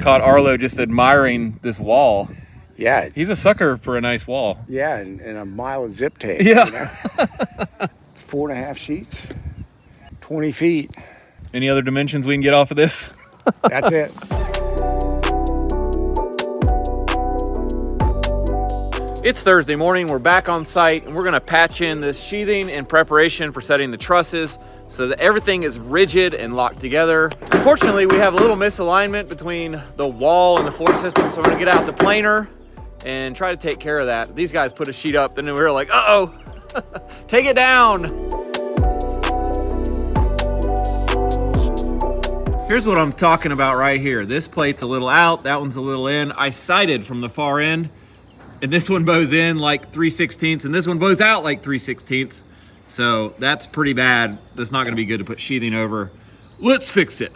caught Arlo just admiring this wall. Yeah, He's a sucker for a nice wall. yeah, and, and a mile of zip tape. Yeah. you know? Four and a half sheets, 20 feet. Any other dimensions we can get off of this? That's it. It's Thursday morning. We're back on site and we're going to patch in this sheathing in preparation for setting the trusses so that everything is rigid and locked together. Unfortunately, we have a little misalignment between the wall and the floor system, so I'm to get out the planer and try to take care of that. These guys put a sheet up and then we were like, uh-oh, take it down. Here's what I'm talking about right here. This plate's a little out, that one's a little in. I sighted from the far end and this one bows in like 3 16ths and this one bows out like 3 16ths so that's pretty bad that's not going to be good to put sheathing over let's fix it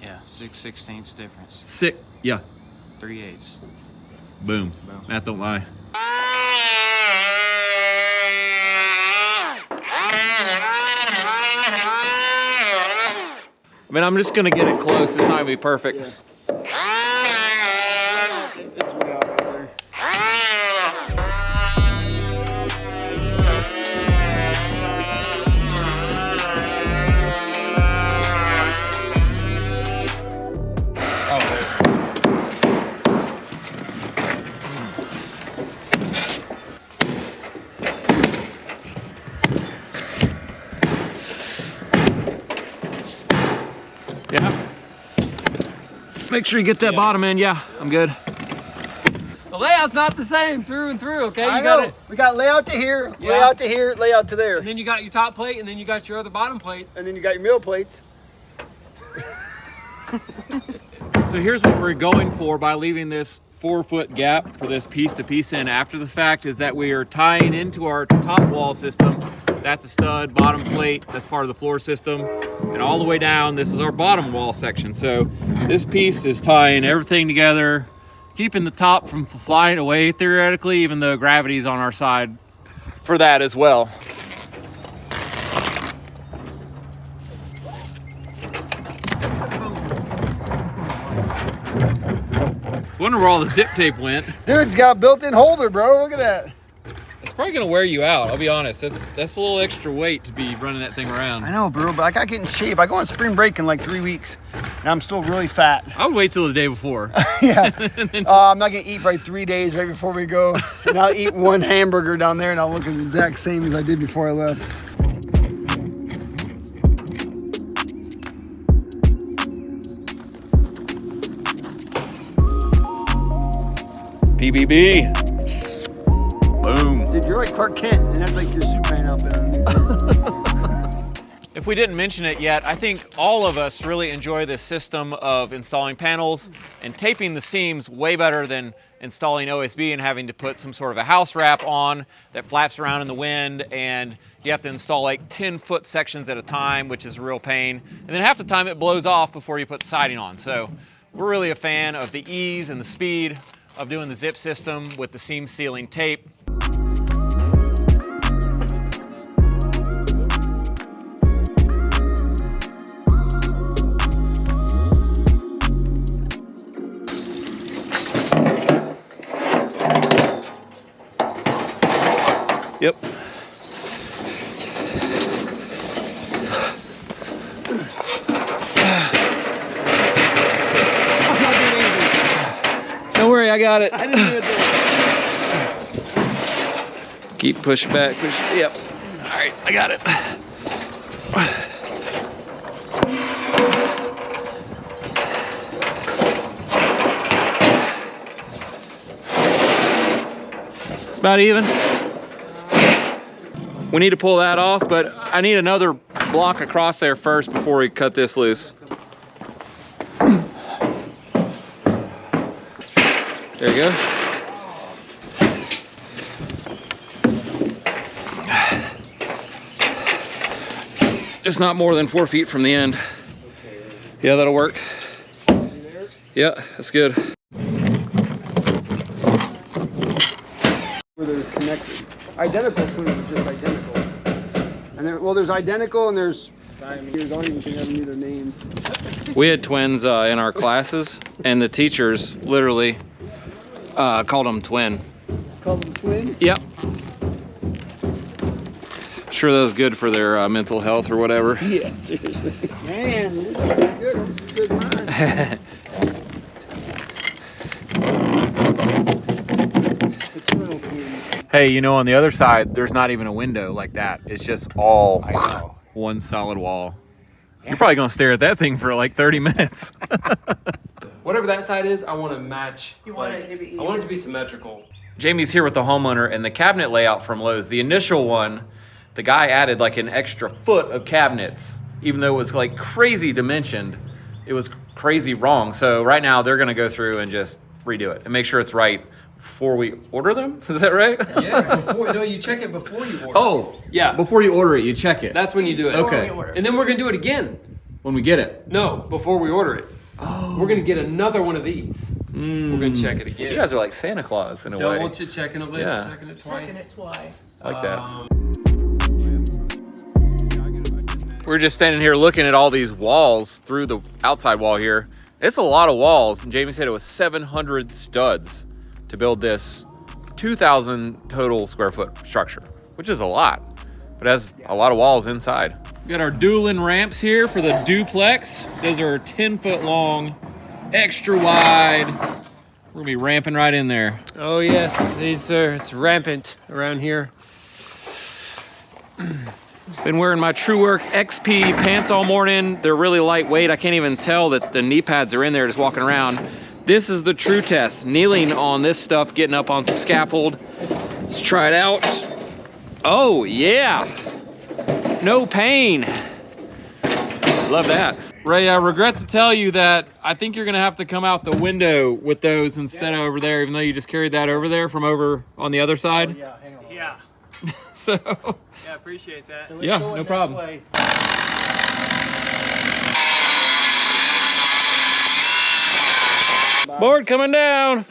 Yeah, six sixteenths difference. Six, yeah Three eighths. boom, Boom. math don't lie I mean, I'm just gonna get it close. It's not gonna be perfect. It's Make sure you get that bottom in. Yeah, I'm good. The layout's not the same through and through, okay? I You got know. it. We got layout to here, Yeah. layout to here, layout to there. And then you got your top plate, and then you got your other bottom plates. And then you got your meal plates. So here's what we're going for by leaving this four foot gap for this piece to piece in after the fact is that we are tying into our top wall system. That's a stud, bottom plate, that's part of the floor system. And all the way down, this is our bottom wall section. So this piece is tying everything together, keeping the top from flying away theoretically, even though gravity's on our side for that as well. Was where all the zip tape went. Dude, it's got a built-in holder, bro. Look at that. It's probably gonna wear you out. I'll be honest. That's that's a little extra weight to be running that thing around. I know, bro, but I gotta get in shape. I go on spring break in like three weeks, and I'm still really fat. I would wait till the day before. yeah. Uh, I'm not gonna eat for like three days right before we go, and I'll eat one hamburger down there, and I'll look the exact same as I did before I left. PBB. You're like Clark Kent, and that's like your Superman outfit. If we didn't mention it yet, I think all of us really enjoy this system of installing panels and taping the seams way better than installing OSB and having to put some sort of a house wrap on that flaps around in the wind and you have to install like 10 foot sections at a time, which is a real pain. And then half the time it blows off before you put siding on. So we're really a fan of the ease and the speed of doing the zip system with the seam sealing tape. Got it. I didn't do it. Keep pushing back, push. Yep. All right, I got it. It's about even. We need to pull that off, but I need another block across there first before we cut this loose. There you go. Just not more than four feet from the end. Yeah, that'll work. Yeah, that's good. Where they're connected. Identical twins are just identical. And there, well, there's identical and there's Years, I don't even think I knew their names. We had twins uh, in our classes, and the teachers literally uh, called them twin. Called them twin. Yep. Sure, that was good for their uh, mental health or whatever. Yeah, seriously. Man, this is good. Almost as good as mine. Hey, you know, on the other side, there's not even a window like that. It's just all one solid wall. You're probably gonna stare at that thing for like 30 minutes. Whatever that side is, I want to match. You want like, it to be I want it to be symmetrical. Jamie's here with the homeowner and the cabinet layout from Lowe's. The initial one, the guy added like an extra foot of cabinets, even though it was like crazy dimensioned. It was crazy wrong. So right now they're gonna go through and just redo it and make sure it's right before we order them. Is that right? Yeah, before no, you check it before you order. oh, yeah. Before you order it, you check it. That's when you do it. Okay. And then we're gonna do it again. when we get it. No, before we order it. Oh. We're gonna get another one of these. We're gonna check it again. You guys are like Santa Claus in a Double way. ch- checking a list, Yeah. checking it twice. Checking it twice. I like that. Um, We're just standing here looking at all these walls through the outside wall here. It's a lot of walls. And Jamie said it was 700 studs to build this 2,000 total square foot structure, which is a lot, but it has a lot of walls inside. We got our dueling ramps here for the duplex. Those are 10 foot long, extra wide. We're gonna be ramping right in there. oh yes, these are it's rampant around here. Been wearing my Truewerk XP pants all morning. They're really lightweight. I can't even tell that the knee pads are in there just walking around. This is the true test. Kneeling on this stuff, getting up on some scaffold. Let's try it out. Oh, yeah. No pain. Love that. Ray, I regret to tell you that I think you're gonna have to come out the window with those instead of over there, even though you just carried that over there from over on the other side. Oh, yeah, hang on. Yeah, So, yeah, appreciate that. So Yeah, no problem. way. board coming down.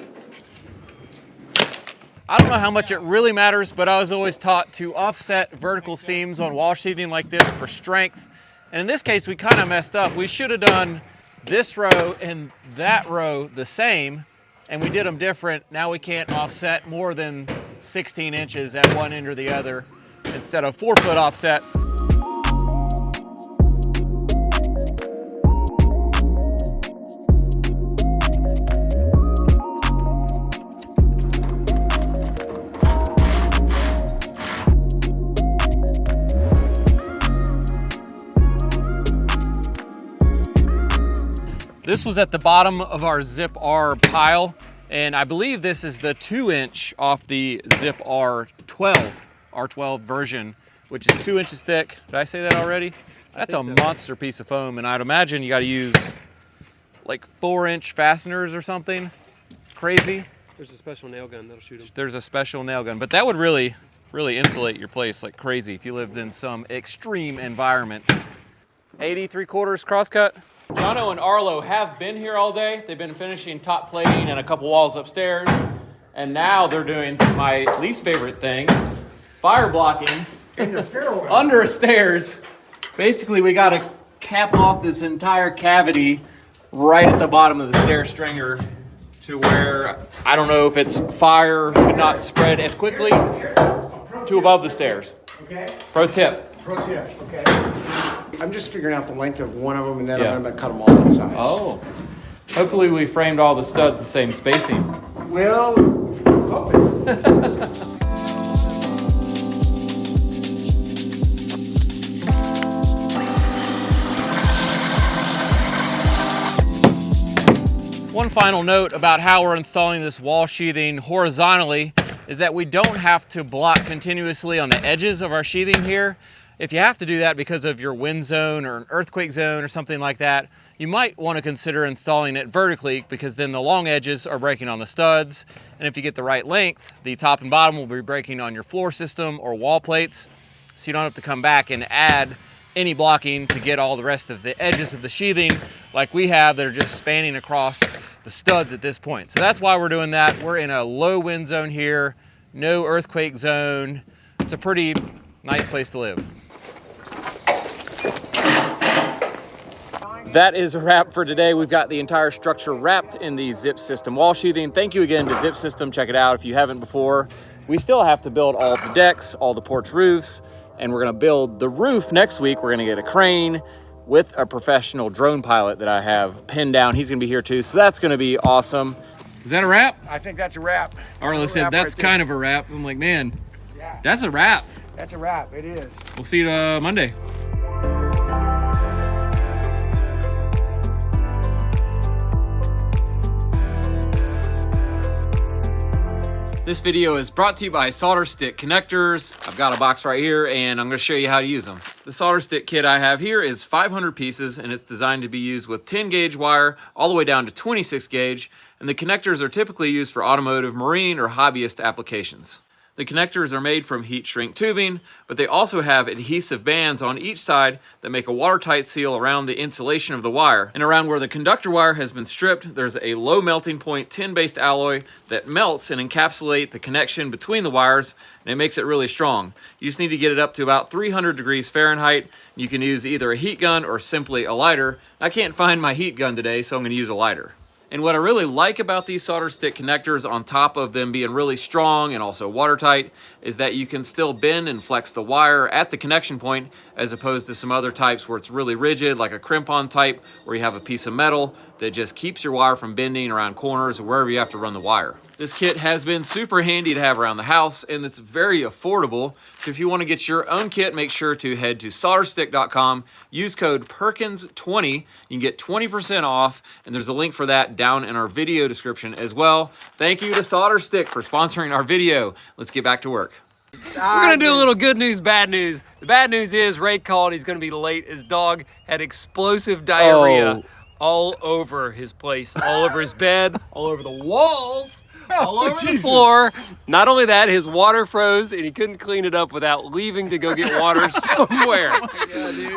I don't know how much it really matters, but I was always taught to offset vertical seams on wall sheathing like this for strength. And in this case, we kind of messed up. We should have done this row and that row the same, and we did them different. Now we can't offset more than 16 inches at one end or the other instead of four foot offset. This was at the bottom of our Zip R pile, and I believe this is the two inch off the Zip R12, R12 version, which is two inches thick. Did I say that already? That's a so. monster piece of foam, and I'd imagine you gotta use like four inch fasteners or something. Crazy. There's a special nail gun that'll shoot them. There's a special nail gun, but that would really, really insulate your place like crazy if you lived in some extreme environment. 80 three quarters crosscut. Jono and Arlo have been here all day. They've been finishing top plating and a couple walls upstairs. And now they're doing my least favorite thing, fire blocking under stairs. Basically, we got to cap off this entire cavity right at the bottom of the stair stringer to where I don't know if it's fire could not spread as quickly to above the stairs. Okay. Pro tip. Pro tip. Okay. I'm just figuring out the length of one of them, and then Yeah. I'm gonna cut them all on sides. Oh. Hopefully we framed all the studs the same spacing. Well, hoping. One final note about how we're installing this wall sheathing horizontally is that we don't have to block continuously on the edges of our sheathing here. If you have to do that because of your wind zone or an earthquake zone or something like that, you might want to consider installing it vertically because then the long edges are breaking on the studs. And if you get the right length, the top and bottom will be breaking on your floor system or wall plates. So you don't have to come back and add any blocking to get all the rest of the edges of the sheathing like we have that are just spanning across the studs at this point. So that's why we're doing that. We're in a low wind zone here, no earthquake zone. It's a pretty nice place to live. That is a wrap for today. We've got the entire structure wrapped in the Zip System wall sheathing. Thank you again to Zip System. Check it out if you haven't before. We still have to build all the decks, all the porch roofs, and we're gonna build the roof next week. We're gonna get a crane with a professional drone pilot that I have pinned down. He's gonna be here too, so that's gonna be awesome. Is that a wrap? I think that's a wrap. Arlo said wrap that's right there. kind of a wrap. I'm like, man, Yeah. that's a wrap. That's a wrap. It is. We'll see you uh, Monday. This video is brought to you by Solder Stick Connectors. I've got a box right here and I'm gonna show you how to use them. The solder stick kit I have here is 500 pieces and it's designed to be used with 10 gauge wire all the way down to 26 gauge and the connectors are typically used for automotive, marine, or hobbyist applications. The connectors are made from heat shrink tubing, but they also have adhesive bands on each side that make a watertight seal around the insulation of the wire. And around where the conductor wire has been stripped, there's a low melting point tin-based alloy that melts and encapsulate the connection between the wires, and it makes it really strong. You just need to get it up to about 300 degrees Fahrenheit. You can use either a heat gun or simply a lighter. I can't find my heat gun today, so I'm gonna use a lighter. And what I really like about these solder stick connectors on top of them being really strong and also watertight is that you can still bend and flex the wire at the connection point as opposed to some other types where it's really rigid like a crimp-on type where you have a piece of metal that just keeps your wire from bending around corners or wherever you have to run the wire. This kit has been super handy to have around the house and it's very affordable. So if you want to get your own kit, make sure to head to solderstick.com, use code PERKINS20. You can get 20% off and there's a link for that down in our video description as well. Thank you to Solder Stick for sponsoring our video. Let's get back to work. We're gonna do a little good news, bad news. The bad news is Ray called. He's gonna be late. His dog had explosive diarrhea Oh. all over his place, all over his bed, all over the walls, all Oh, over the floor. Not only that, his water froze and he couldn't clean it up without leaving to go get water somewhere.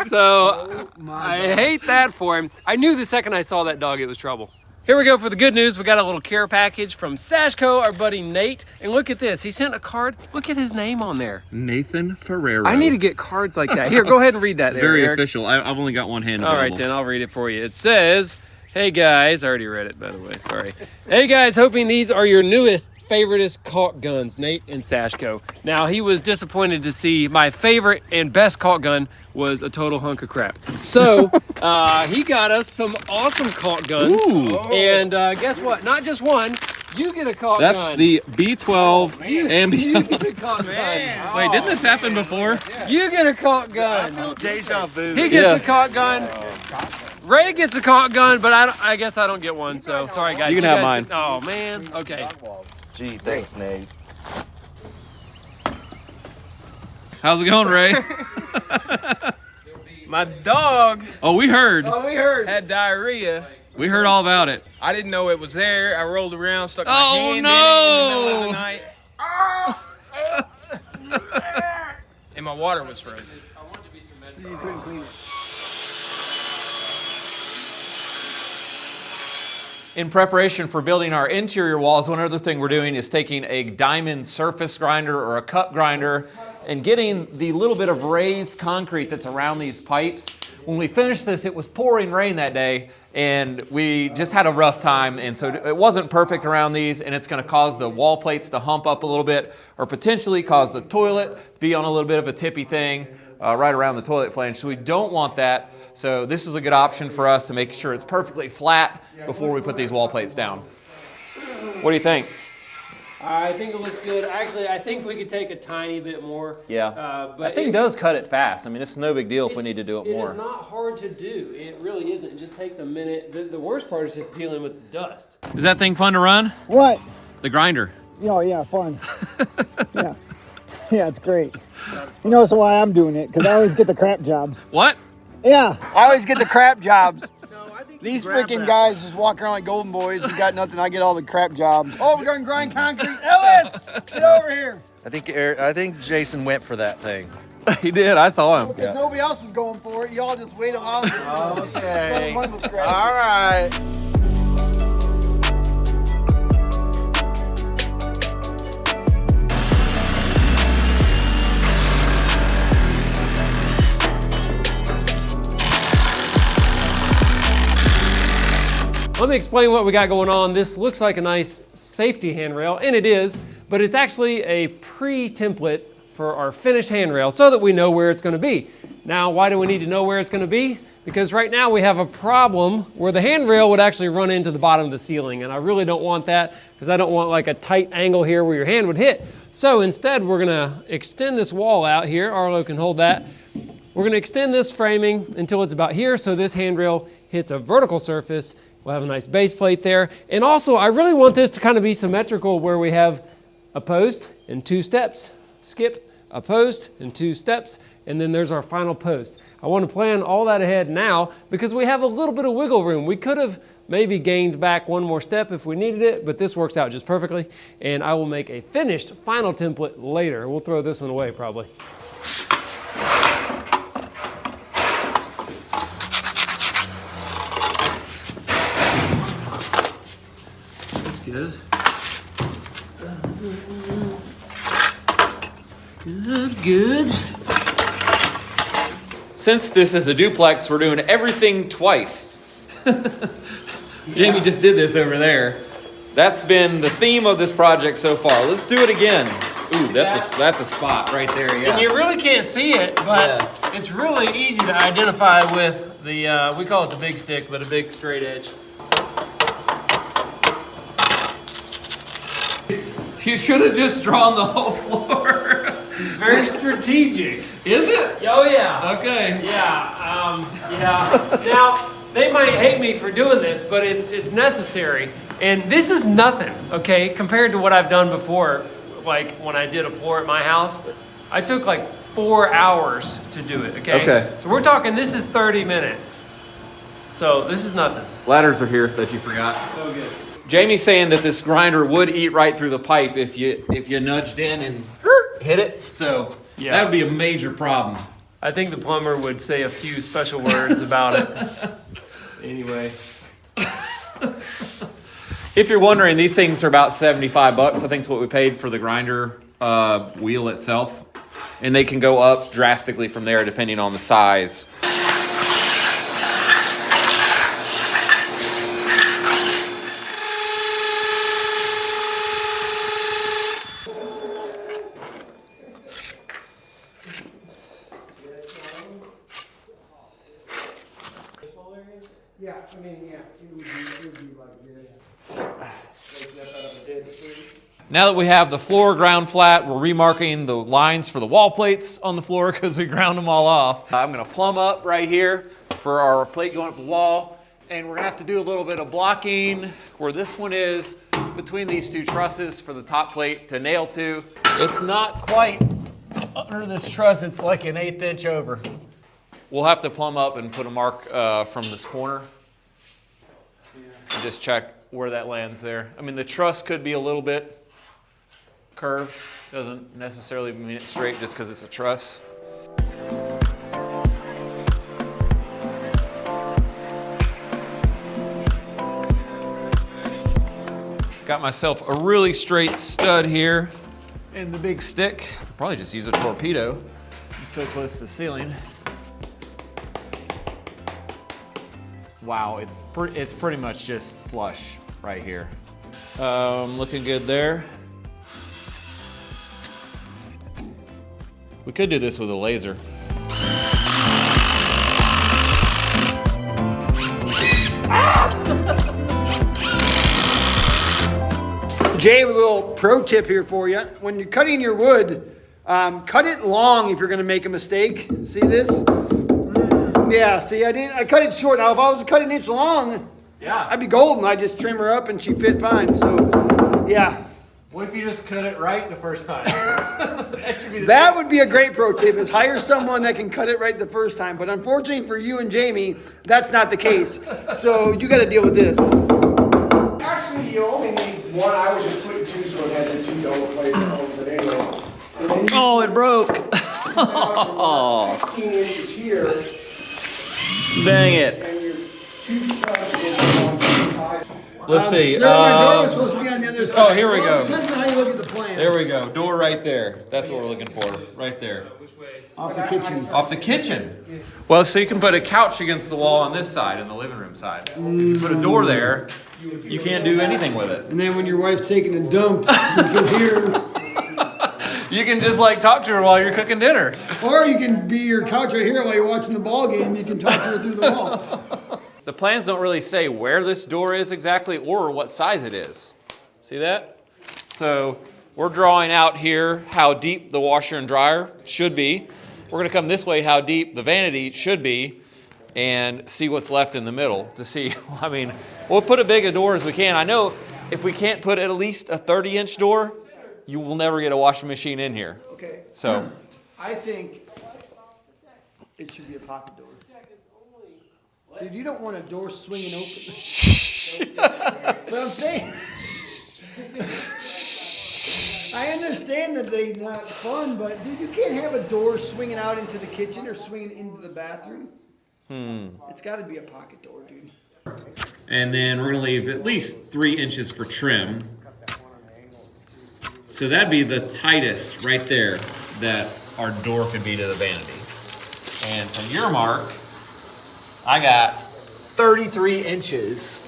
So I hate that for him. I knew the second I saw that dog, it was trouble. Here we go for the good news. We got a little care package from Sashco, our buddy Nate. And look at this. He sent a card. Look at his name on there. Nathan Ferrero. I need to get cards like that. Here, go ahead and read that. there, Very Eric. official. I, I've only got one hand All right, available. then I'll read it for you. It says, "Hey guys, I already read it by the way. Sorry. hey guys, hoping these are your newest, favoriteest caulk guns, Nate and Sashco. Now he was disappointed to see my favorite and best caulk gun was a total hunk of crap. So uh, he got us some awesome caulk guns, Ooh. and uh, guess what? Not just one. You get a caulk gun. That's gun. the B12 and You get a caulk gun. Wait, didn't this happen before? You get a caulk gun. I feel Deja vu. He gets Yeah. a caulk gun. Ray gets a caulk gun, but I, don't- I guess I don't get one. So sorry, guys. You can have mine. get- oh man. Okay. Gee, thanks, Nate. How's it going, Ray? My dog oh, we heard. Oh, we heard. had diarrhea. We heard all about it. I didn't know it was there. I rolled around, stuck my Oh, hand in it in the middle of the night. and my water was frozen. In preparation for building our interior walls, one other thing we're doing is taking a diamond surface grinder or a cup grinder and getting the little bit of raised concrete that's around these pipes. When we finished this, it was pouring rain that day and we just had a rough time and so it wasn't perfect around these and it's gonna cause the wall plates to hump up a little bit or potentially cause the toilet be on a little bit of a tippy thing uh, right around the toilet flange. So we don't want that. So this is a good option for us to make sure it's perfectly flat before we put these wall plates down. What do you think? I think it looks good. Actually, I think we could take a tiny bit more. Yeah. Uh, but that thing it- does cut it fast. I mean, it's no big deal if we need to do it, It more. It is not hard to do. It really isn't. It just takes a minute. The, the worst part is just dealing with the dust. Is that thing fun to run? What? The grinder. Oh yeah, fun. yeah, yeah, it's great. You know, so why I'm doing it because I always get the crap jobs. What? Yeah, I always get the crap jobs. These freaking guys just walk around like golden boys and got nothing. I get all the crap jobs. Oh, we're gonna grind concrete. Ellis, get over here. I think Eric, I think Jason went for that thing. he did. I saw him. Because nobody else was going for it. Y'all just wait along. Oh, okay. One was scratched. All right. Me explain what we got going on. This looks like a nice safety handrail, and it is, but it's actually a pre-template for our finished handrail so that we know where it's gonna be. Now, why do we need to know where it's gonna be? Because right now we have a problem where the handrail would actually run into the bottom of the ceiling, and I really don't want that because I don't want like a tight angle here where your hand would hit. So instead, we're gonna extend this wall out here. Arlo can hold that. We're gonna extend this framing until it's about here so this handrail hits a vertical surface. We'll have a nice base plate there. And also, I really want this to kind of be symmetrical where we have a post and two steps, skip, a post and two steps, and then there's our final post. I want to plan all that ahead now because we have a little bit of wiggle room. We could have maybe gained back one more step if we needed it, but this works out just perfectly. And I will make a finished final template later. We'll throw this one away probably. Good. Good, good. Since this is a duplex, we're doing everything twice. Jamie just did this over there. That's been the theme of this project so far. Let's do it again. Ooh, that's a, that's a spot right there, Yeah. And you really can't see it, but it's really easy to identify with the, uh, we call it the big stick, but a big straight edge. You should have just drawn the whole floor. Very strategic. Is it? Oh, yeah. Okay. Yeah, um, yeah. Now, they might hate me for doing this, but it's, it's necessary. And this is nothing, okay, compared to what I've done before. Like when I did a floor at my house, I took like four hours to do it, okay? Okay. So we're talking, this is 30 minutes. So this is nothing. Ladders are here that you forgot. Oh, good. Jamie's saying that this grinder would eat right through the pipe if you if you nudged in and hit it. So Yeah. that would be a major problem. I think the plumber would say a few special words about it. Anyway. If you're wondering, these things are about 75 bucks. I think is what we paid for the grinder uh, wheel itself. And they can go up drastically from there depending on the size. Yeah, I mean, yeah, it would be, it would be like this. Now that we have the floor ground flat, we're remarking the lines for the wall plates on the floor because we ground them all off. I'm gonna plumb up right here for our plate going up the wall. And we're gonna have to do a little bit of blocking where this one is between these two trusses for the top plate to nail to. It's not quite under this truss, it's like an eighth inch over. We'll have to plumb up and put a mark uh, from this corner. And just check where that lands there. I mean, the truss could be a little bit curved. Doesn't necessarily mean it's straight just because it's a truss. Got myself a really straight stud here and the big stick. Probably just use a torpedo. I'm so close to the ceiling. Wow, it's pre- it's pretty much just flush right here. Um, looking good there. We could do this with a laser. Jay, a little pro tip here for you. When you're cutting your wood, um, cut it long if you're going to make a mistake. See this? Mm, Yeah, see, I didn't. I cut it short. Now, if I was to cut an inch long, Yeah. I'd be golden. I just trim her up and she fit fine. So, yeah, What if you just cut it right the first time? that should be the that would be a great pro tip: is hire someone that can cut it right the first time. But unfortunately for you and Jamie, that's not the case. So you got to deal with this. Actually, you only need one. I was just putting two so it had the two double plates on, but anyway. And then you Oh, it broke. have 16 inches here, Dang it. and your two studs go on two sides. Let's Um, see. Sir, my door um, supposed to be on the other side. Oh, here we Well, go. Depends on how you look at the plan. There we go. Door right there. That's what we're looking for. Right there. Off the kitchen. Off the kitchen. Well, so you can put a couch against the wall on this side, in the living room side. If you put a door there, you can't do anything with it. And then when your wife's taking a dump, you can hear. You can just like talk to her while you're cooking dinner. Or you can be your couch right here while you're watching the ball game. You can talk to her through the wall. The plans don't really say where this door is exactly or what size it is. See that? So we're drawing out here how deep the washer and dryer should be. We're gonna come this way how deep the vanity should be and see what's left in the middle to see, I mean, we'll put as big a door as we can. I know if we can't put at least a 30 inch door, you will never get a washing machine in here. Okay. So I think it should be a pocket door. Dude, you don't want a door swinging open. but I'm saying. I understand that they're not fun, but dude, you can't have a door swinging out into the kitchen or swinging into the bathroom. Hmm. It's got to be a pocket door, dude. And then we're gonna leave at least three inches for trim. So that'd be the tightest right there that our door could be to the vanity. And for your mark, I got 33 inches.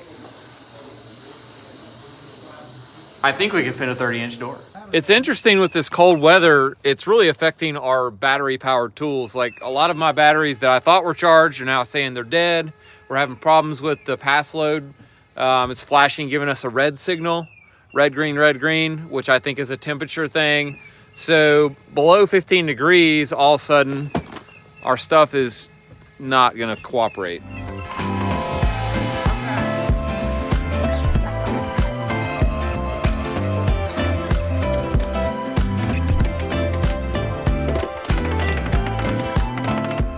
I think we can fit a 30 inch door. It's interesting with this cold weather, it's really affecting our battery powered tools. Like a lot of my batteries that I thought were charged are now saying they're dead. We're having problems with the Paslode. Um, it's flashing, giving us a red signal, red, green, red, green, which I think is a temperature thing. So below 15 degrees, all of a sudden, our stuff is not gonna cooperate.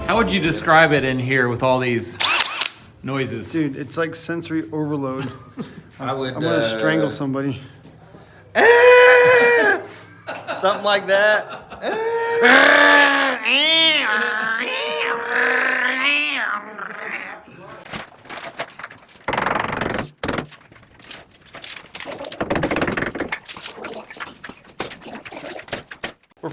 How would you describe it in here with all these noises? Dude, it's like sensory overload. I would. I'm gonna uh, strangle somebody. Something like that.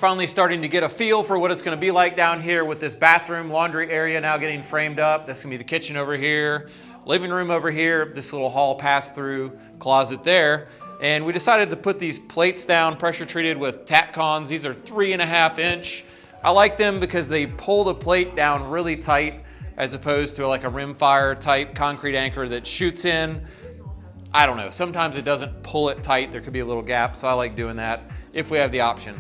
finally starting to get a feel for what it's going to be like down here with this bathroom, laundry area now getting framed up. That's going to be the kitchen over here, living room over here, this little hall pass through closet there. And we decided to put these plates down, pressure treated with Tapcons. These are three and a half inch. I like them because they pull the plate down really tight as opposed to like a rimfire type concrete anchor that shoots in. I don't know. Sometimes it doesn't pull it tight. There could be a little gap, so I like doing that if we have the option.